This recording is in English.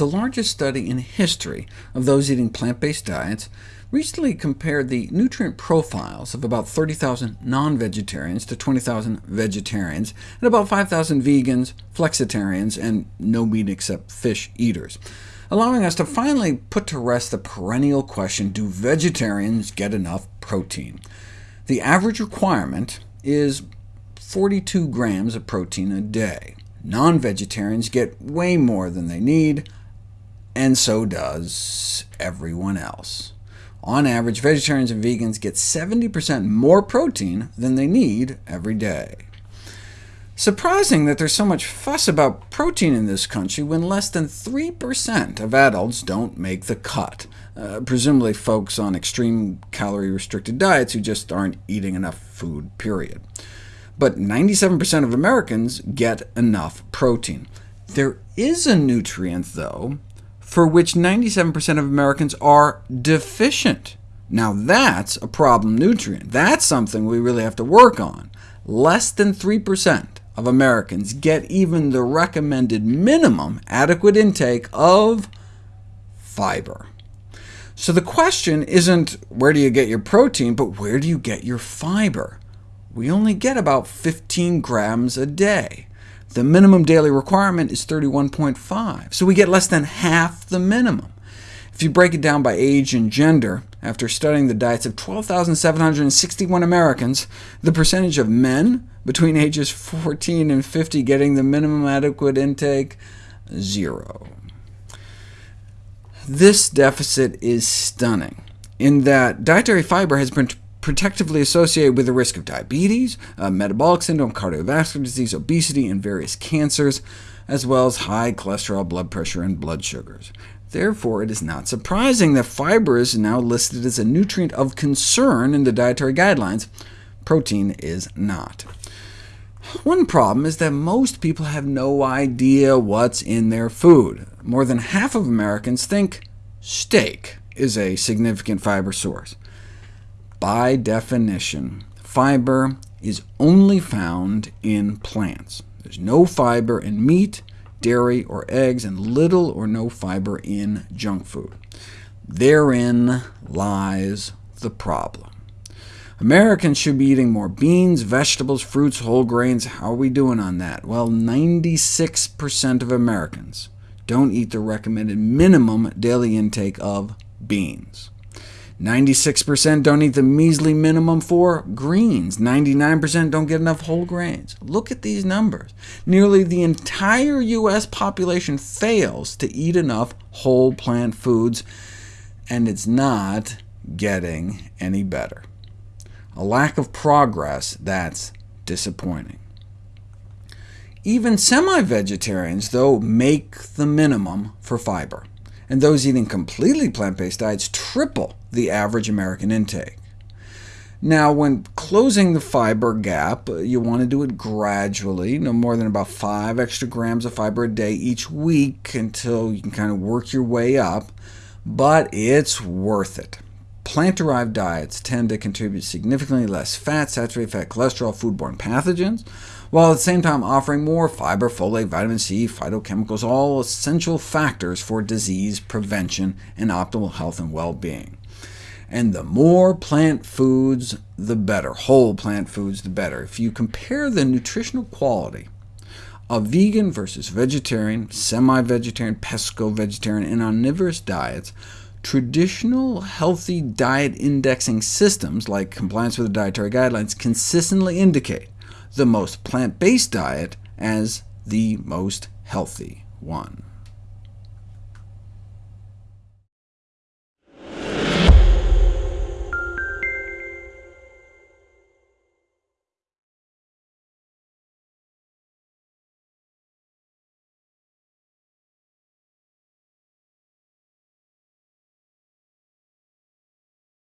the largest study in history of those eating plant-based diets recently compared the nutrient profiles of about 30,000 non-vegetarians to 20,000 vegetarians, and about 5,000 vegans, flexitarians, and no meat except fish eaters, allowing us to finally put to rest the perennial question, do vegetarians get enough protein? The average requirement is 42 grams of protein a day. Non-vegetarians get way more than they need, and so does everyone else. On average, vegetarians and vegans get 70% more protein than they need every day. Surprising that there's so much fuss about protein in this country when less than 3% of adults don't make the cut, uh, presumably folks on extreme calorie-restricted diets who just aren't eating enough food, period. But 97% of Americans get enough protein. There is a nutrient, though, for which 97% of Americans are deficient. Now that's a problem nutrient. That's something we really have to work on. Less than 3% of Americans get even the recommended minimum adequate intake of fiber. So the question isn't where do you get your protein, but where do you get your fiber? We only get about 15 grams a day. The minimum daily requirement is 31.5, so we get less than half the minimum. If you break it down by age and gender, after studying the diets of 12,761 Americans, the percentage of men between ages 14 and 50 getting the minimum adequate intake, zero. This deficit is stunning, in that dietary fiber has been protectively associated with the risk of diabetes, uh, metabolic syndrome, cardiovascular disease, obesity, and various cancers, as well as high cholesterol, blood pressure, and blood sugars. Therefore, it is not surprising that fiber is now listed as a nutrient of concern in the dietary guidelines. Protein is not. One problem is that most people have no idea what's in their food. More than half of Americans think steak is a significant fiber source. By definition, fiber is only found in plants. There's no fiber in meat, dairy, or eggs, and little or no fiber in junk food. Therein lies the problem. Americans should be eating more beans, vegetables, fruits, whole grains. How are we doing on that? Well, 96% of Americans don't eat the recommended minimum daily intake of beans. 96% don't eat the measly minimum for greens. 99% don't get enough whole grains. Look at these numbers. Nearly the entire U.S. population fails to eat enough whole plant foods, and it's not getting any better. A lack of progress that's disappointing. Even semi-vegetarians, though, make the minimum for fiber and those eating completely plant-based diets triple the average American intake. Now, when closing the fiber gap, uh, you want to do it gradually, no more than about 5 extra grams of fiber a day each week until you can kind of work your way up, but it's worth it. Plant-derived diets tend to contribute significantly less fat, saturated fat, cholesterol, foodborne pathogens, while at the same time offering more fiber, folate, vitamin C, phytochemicals, all essential factors for disease prevention and optimal health and well-being. And the more plant foods, the better. Whole plant foods, the better. If you compare the nutritional quality of vegan versus vegetarian, semi-vegetarian, pesco-vegetarian, and omnivorous diets, traditional healthy diet indexing systems, like compliance with the dietary guidelines, consistently indicate the most plant-based diet as the most healthy one.